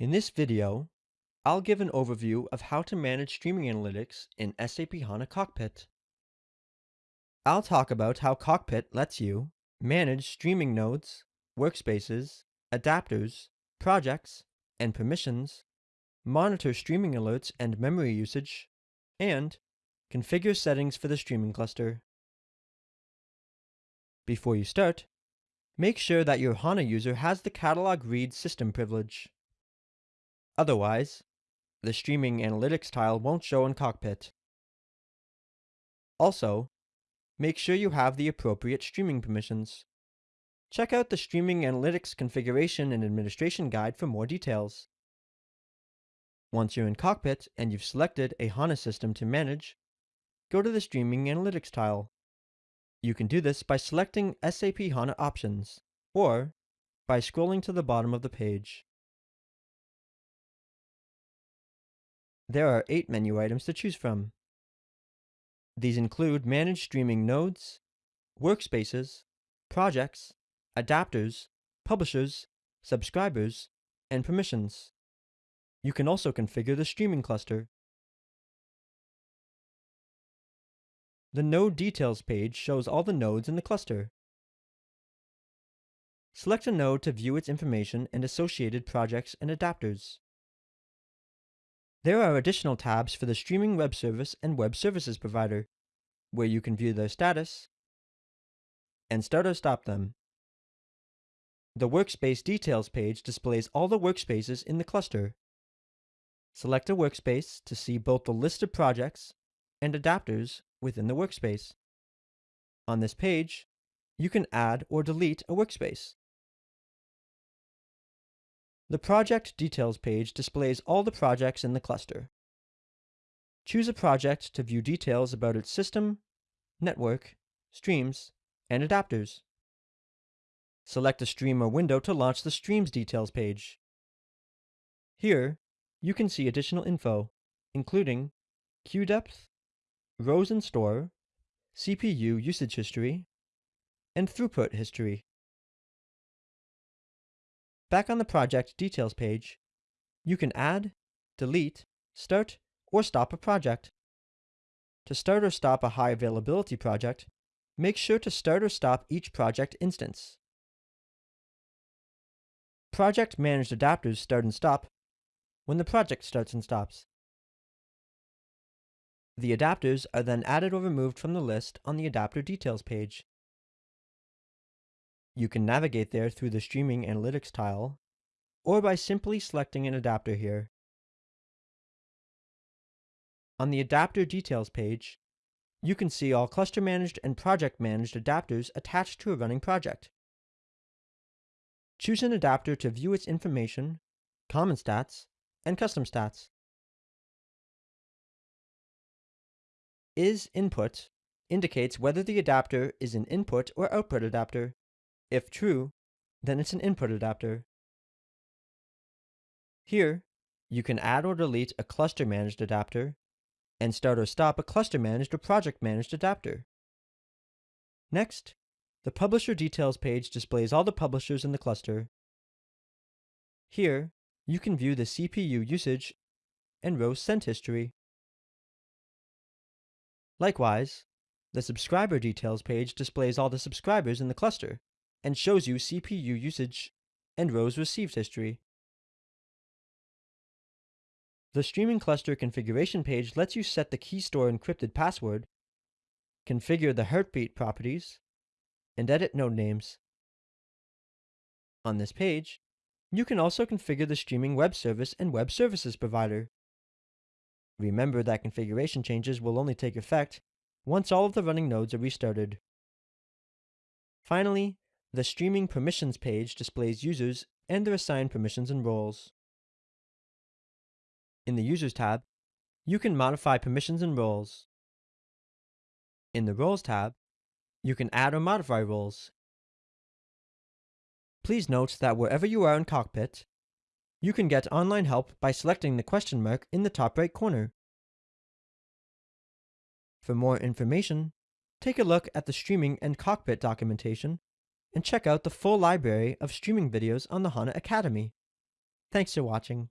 In this video, I'll give an overview of how to manage streaming analytics in SAP HANA Cockpit. I'll talk about how Cockpit lets you manage streaming nodes, workspaces, adapters, projects, and permissions, monitor streaming alerts and memory usage, and configure settings for the streaming cluster. Before you start, make sure that your HANA user has the catalog read system privilege. Otherwise, the streaming analytics tile won't show in Cockpit. Also, make sure you have the appropriate streaming permissions. Check out the Streaming Analytics Configuration and Administration Guide for more details. Once you're in Cockpit and you've selected a HANA system to manage, go to the Streaming Analytics tile. You can do this by selecting SAP HANA Options, or by scrolling to the bottom of the page. There are eight menu items to choose from. These include Manage Streaming Nodes, Workspaces, Projects, Adapters, Publishers, Subscribers, and Permissions. You can also configure the streaming cluster. The Node Details page shows all the nodes in the cluster. Select a node to view its information and associated projects and adapters. There are additional tabs for the streaming web service and web services provider, where you can view their status and start or stop them. The Workspace Details page displays all the workspaces in the cluster. Select a workspace to see both the list of projects and adapters within the workspace. On this page, you can add or delete a workspace. The Project Details page displays all the projects in the cluster. Choose a project to view details about its system, network, streams, and adapters. Select a stream or window to launch the Streams Details page. Here, you can see additional info, including queue depth, rows in store, CPU usage history, and throughput history. Back on the project details page, you can add, delete, start, or stop a project. To start or stop a high availability project, make sure to start or stop each project instance. Project managed adapters start and stop when the project starts and stops. The adapters are then added or removed from the list on the adapter details page. You can navigate there through the Streaming Analytics tile, or by simply selecting an adapter here. On the Adapter Details page, you can see all cluster-managed and project-managed adapters attached to a running project. Choose an adapter to view its information, common stats, and custom stats. Is input indicates whether the adapter is an input or output adapter. If true, then it's an input adapter. Here, you can add or delete a cluster-managed adapter and start or stop a cluster-managed or project-managed adapter. Next, the Publisher Details page displays all the publishers in the cluster. Here, you can view the CPU usage and rows sent history. Likewise, the Subscriber Details page displays all the subscribers in the cluster and shows you CPU usage and rows received history. The Streaming Cluster Configuration page lets you set the key store encrypted password, configure the heartbeat properties, and edit node names. On this page, you can also configure the streaming web service and web services provider. Remember that configuration changes will only take effect once all of the running nodes are restarted. Finally, the Streaming Permissions page displays users and their assigned permissions and roles. In the Users tab, you can modify permissions and roles. In the Roles tab, you can add or modify roles. Please note that wherever you are in Cockpit, you can get online help by selecting the question mark in the top right corner. For more information, take a look at the Streaming and Cockpit documentation and check out the full library of streaming videos on the HANA Academy. Thanks for watching.